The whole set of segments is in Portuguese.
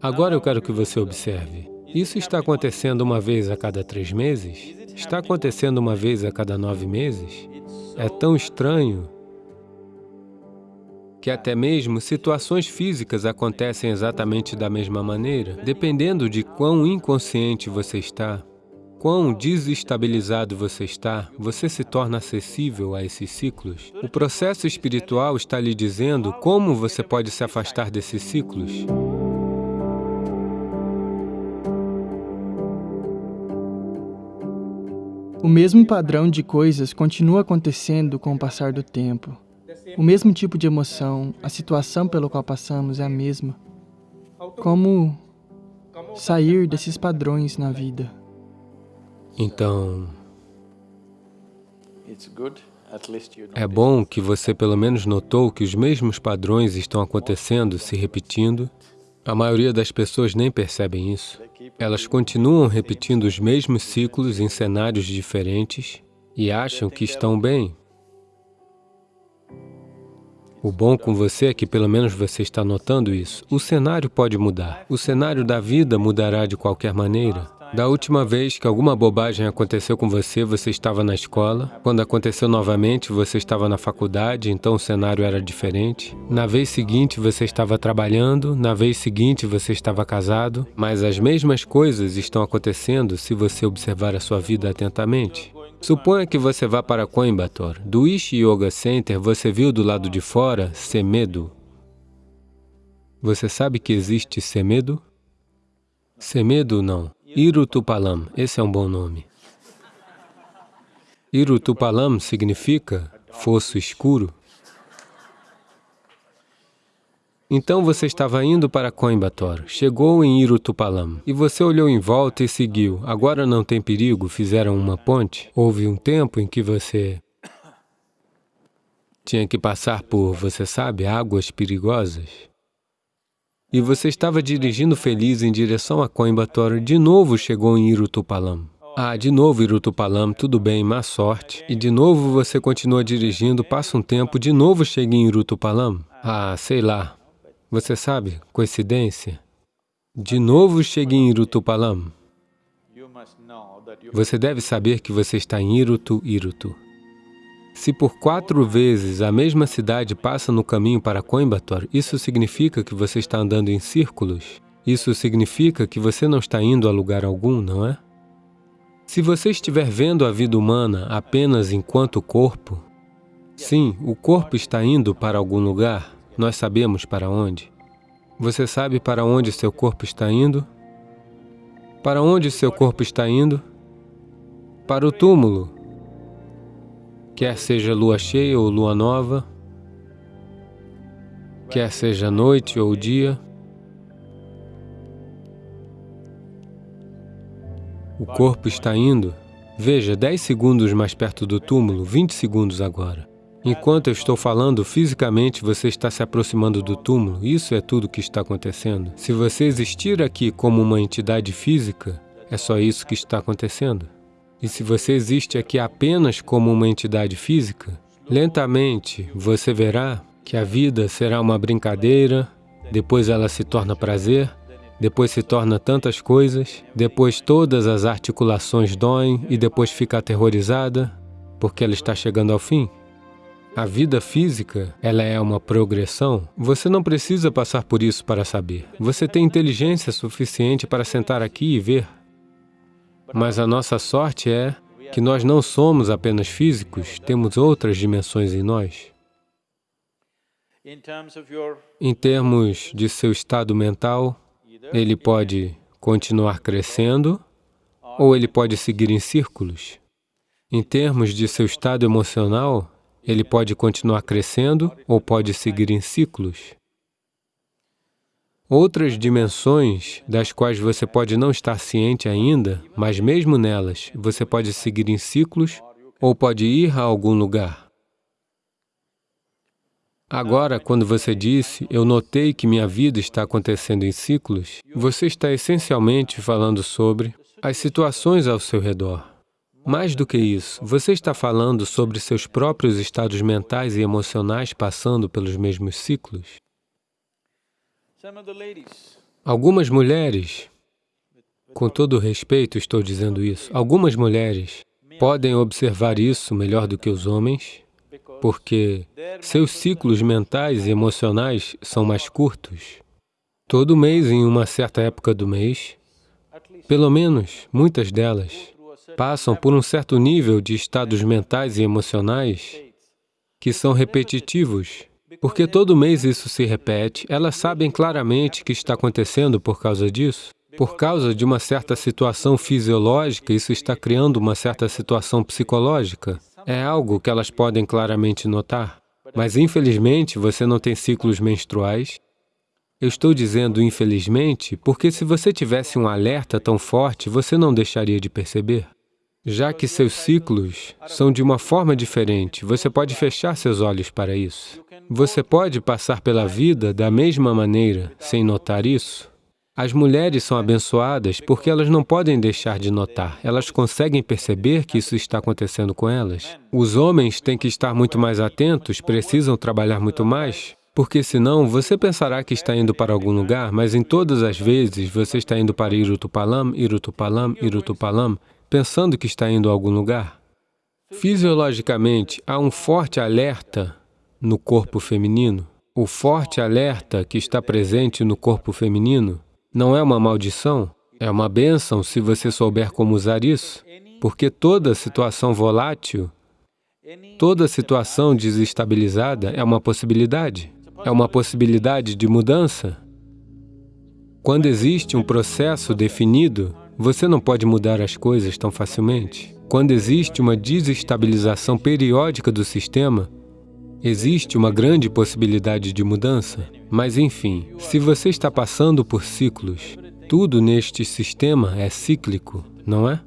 Agora eu quero que você observe. Isso está acontecendo uma vez a cada três meses? Está acontecendo uma vez a cada nove meses? É tão estranho que até mesmo situações físicas acontecem exatamente da mesma maneira, dependendo de quão inconsciente você está, quão desestabilizado você está, você se torna acessível a esses ciclos. O processo espiritual está lhe dizendo como você pode se afastar desses ciclos. O mesmo padrão de coisas continua acontecendo com o passar do tempo. O mesmo tipo de emoção, a situação pela qual passamos é a mesma. Como sair desses padrões na vida? Então, é bom que você pelo menos notou que os mesmos padrões estão acontecendo, se repetindo. A maioria das pessoas nem percebem isso. Elas continuam repetindo os mesmos ciclos em cenários diferentes e acham que estão bem. O bom com você é que pelo menos você está notando isso. O cenário pode mudar. O cenário da vida mudará de qualquer maneira. Da última vez que alguma bobagem aconteceu com você, você estava na escola. Quando aconteceu novamente, você estava na faculdade, então o cenário era diferente. Na vez seguinte, você estava trabalhando. Na vez seguinte, você estava casado. Mas as mesmas coisas estão acontecendo se você observar a sua vida atentamente. Suponha que você vá para Coimbatore. Do Ishi Yoga Center, você viu do lado de fora Semedo. Você sabe que existe Semedo? Semedo não. Irutupalam, esse é um bom nome. Irutupalam significa fosso escuro. Então você estava indo para Coimbatore, chegou em Irutupalam, e você olhou em volta e seguiu. Agora não tem perigo, fizeram uma ponte. Houve um tempo em que você tinha que passar por, você sabe, águas perigosas. E você estava dirigindo feliz em direção a Coimbatore, de novo chegou em Irutupalam. Ah, de novo Irutupalam, tudo bem, má sorte. E de novo você continua dirigindo, passa um tempo, de novo chega em Irutupalam. Ah, sei lá, você sabe, coincidência? De novo cheguei em Irutupalam. Você deve saber que você está em Irutu, Irutu. Se por quatro vezes a mesma cidade passa no caminho para Coimbatore, isso significa que você está andando em círculos. Isso significa que você não está indo a lugar algum, não é? Se você estiver vendo a vida humana apenas enquanto corpo, sim, o corpo está indo para algum lugar, nós sabemos para onde. Você sabe para onde seu corpo está indo? Para onde seu corpo está indo? Para o túmulo. Quer seja lua cheia ou lua nova, quer seja noite ou dia, o corpo está indo. Veja, 10 segundos mais perto do túmulo, 20 segundos agora. Enquanto eu estou falando, fisicamente você está se aproximando do túmulo. Isso é tudo que está acontecendo. Se você existir aqui como uma entidade física, é só isso que está acontecendo. E se você existe aqui apenas como uma entidade física, lentamente você verá que a vida será uma brincadeira, depois ela se torna prazer, depois se torna tantas coisas, depois todas as articulações doem e depois fica aterrorizada, porque ela está chegando ao fim. A vida física, ela é uma progressão. Você não precisa passar por isso para saber. Você tem inteligência suficiente para sentar aqui e ver. Mas a nossa sorte é que nós não somos apenas físicos, temos outras dimensões em nós. Em termos de seu estado mental, ele pode continuar crescendo ou ele pode seguir em círculos. Em termos de seu estado emocional, ele pode continuar crescendo ou pode seguir em ciclos. Outras dimensões das quais você pode não estar ciente ainda, mas mesmo nelas, você pode seguir em ciclos ou pode ir a algum lugar. Agora, quando você disse, eu notei que minha vida está acontecendo em ciclos, você está essencialmente falando sobre as situações ao seu redor. Mais do que isso, você está falando sobre seus próprios estados mentais e emocionais passando pelos mesmos ciclos? Algumas mulheres, com todo respeito estou dizendo isso, algumas mulheres podem observar isso melhor do que os homens, porque seus ciclos mentais e emocionais são mais curtos. Todo mês, em uma certa época do mês, pelo menos muitas delas, passam por um certo nível de estados mentais e emocionais que são repetitivos, porque todo mês isso se repete, elas sabem claramente que está acontecendo por causa disso. Por causa de uma certa situação fisiológica, isso está criando uma certa situação psicológica. É algo que elas podem claramente notar. Mas, infelizmente, você não tem ciclos menstruais. Eu estou dizendo infelizmente porque se você tivesse um alerta tão forte, você não deixaria de perceber. Já que seus ciclos são de uma forma diferente, você pode fechar seus olhos para isso. Você pode passar pela vida da mesma maneira, sem notar isso. As mulheres são abençoadas porque elas não podem deixar de notar, elas conseguem perceber que isso está acontecendo com elas. Os homens têm que estar muito mais atentos, precisam trabalhar muito mais, porque senão você pensará que está indo para algum lugar, mas em todas as vezes você está indo para Irutupalam, Irutupalam, Irutupalam, pensando que está indo a algum lugar. Fisiologicamente, há um forte alerta no corpo feminino. O forte alerta que está presente no corpo feminino não é uma maldição, é uma bênção se você souber como usar isso, porque toda situação volátil, toda situação desestabilizada é uma possibilidade, é uma possibilidade de mudança. Quando existe um processo definido, você não pode mudar as coisas tão facilmente. Quando existe uma desestabilização periódica do sistema, Existe uma grande possibilidade de mudança, mas enfim, se você está passando por ciclos, tudo neste sistema é cíclico, não é?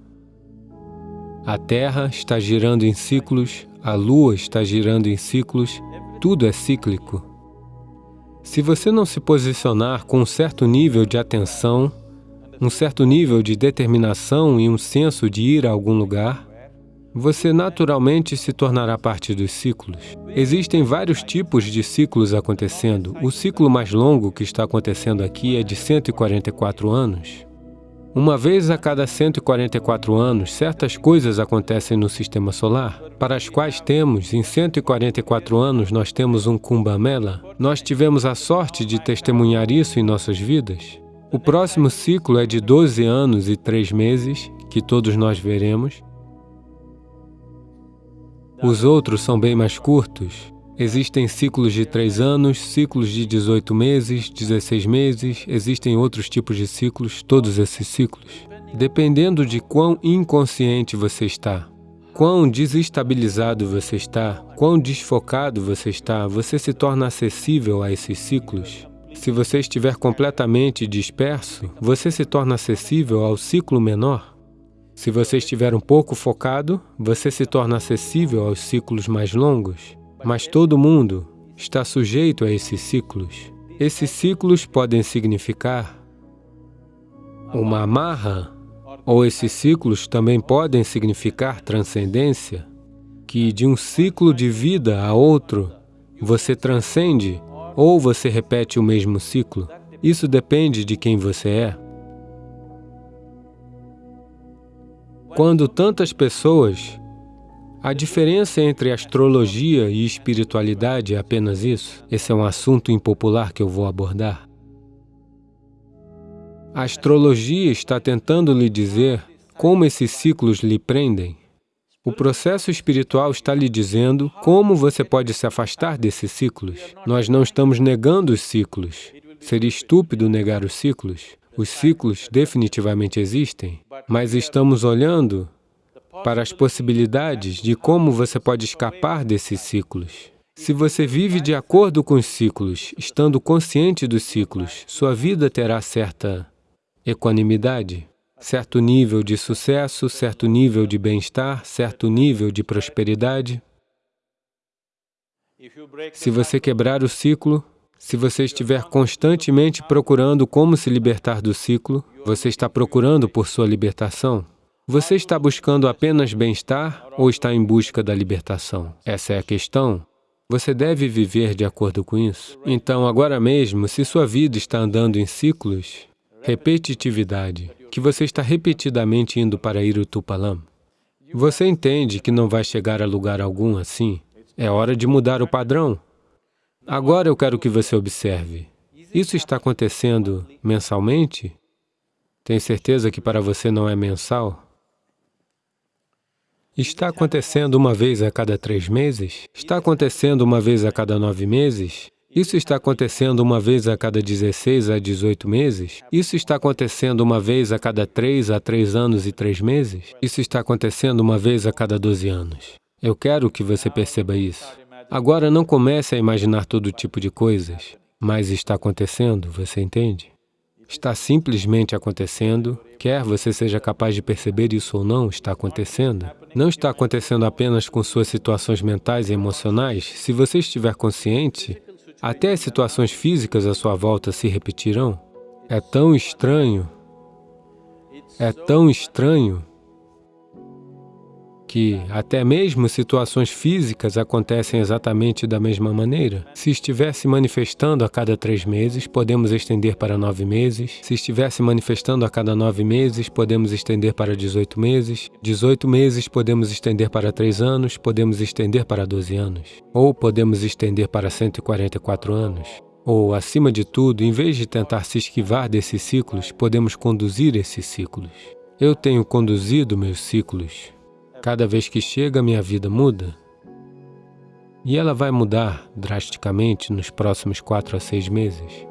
A Terra está girando em ciclos, a Lua está girando em ciclos, tudo é cíclico. Se você não se posicionar com um certo nível de atenção, um certo nível de determinação e um senso de ir a algum lugar, você naturalmente se tornará parte dos ciclos. Existem vários tipos de ciclos acontecendo. O ciclo mais longo que está acontecendo aqui é de 144 anos. Uma vez a cada 144 anos, certas coisas acontecem no Sistema Solar, para as quais temos, em 144 anos, nós temos um Kumbh Mela. Nós tivemos a sorte de testemunhar isso em nossas vidas. O próximo ciclo é de 12 anos e 3 meses, que todos nós veremos, os outros são bem mais curtos. Existem ciclos de três anos, ciclos de 18 meses, 16 meses, existem outros tipos de ciclos, todos esses ciclos. Dependendo de quão inconsciente você está, quão desestabilizado você está, quão desfocado você está, você se torna acessível a esses ciclos. Se você estiver completamente disperso, você se torna acessível ao ciclo menor. Se você estiver um pouco focado, você se torna acessível aos ciclos mais longos, mas todo mundo está sujeito a esses ciclos. Esses ciclos podem significar uma amarra, ou esses ciclos também podem significar transcendência, que de um ciclo de vida a outro, você transcende ou você repete o mesmo ciclo. Isso depende de quem você é. Quando tantas pessoas... A diferença entre astrologia e espiritualidade é apenas isso? Esse é um assunto impopular que eu vou abordar. A astrologia está tentando lhe dizer como esses ciclos lhe prendem. O processo espiritual está lhe dizendo como você pode se afastar desses ciclos. Nós não estamos negando os ciclos. Seria estúpido negar os ciclos. Os ciclos definitivamente existem, mas estamos olhando para as possibilidades de como você pode escapar desses ciclos. Se você vive de acordo com os ciclos, estando consciente dos ciclos, sua vida terá certa equanimidade, certo nível de sucesso, certo nível de bem-estar, certo nível de prosperidade. Se você quebrar o ciclo, se você estiver constantemente procurando como se libertar do ciclo, você está procurando por sua libertação? Você está buscando apenas bem-estar ou está em busca da libertação? Essa é a questão. Você deve viver de acordo com isso. Então, agora mesmo, se sua vida está andando em ciclos, repetitividade, que você está repetidamente indo para Irutupalam. Você entende que não vai chegar a lugar algum assim? É hora de mudar o padrão. Agora eu quero que você observe. Isso está acontecendo mensalmente? Tem certeza que para você não é mensal? Está acontecendo uma vez a cada três meses? Está acontecendo uma vez a cada nove meses? Isso está acontecendo uma vez a cada 16 a 18 meses? Isso está acontecendo uma vez a cada três a três anos e três meses? Isso está acontecendo uma vez a cada 12 anos. Eu quero que você perceba isso. Agora, não comece a imaginar todo tipo de coisas, mas está acontecendo, você entende? Está simplesmente acontecendo, quer você seja capaz de perceber isso ou não, está acontecendo. Não está acontecendo apenas com suas situações mentais e emocionais. Se você estiver consciente, até as situações físicas à sua volta se repetirão. É tão estranho, é tão estranho que até mesmo situações físicas acontecem exatamente da mesma maneira. Se estiver se manifestando a cada três meses, podemos estender para nove meses. Se estiver se manifestando a cada nove meses, podemos estender para 18 meses. 18 meses podemos estender para três anos, podemos estender para 12 anos. Ou podemos estender para 144 anos. Ou, acima de tudo, em vez de tentar se esquivar desses ciclos, podemos conduzir esses ciclos. Eu tenho conduzido meus ciclos Cada vez que chega, minha vida muda. E ela vai mudar drasticamente nos próximos quatro a seis meses.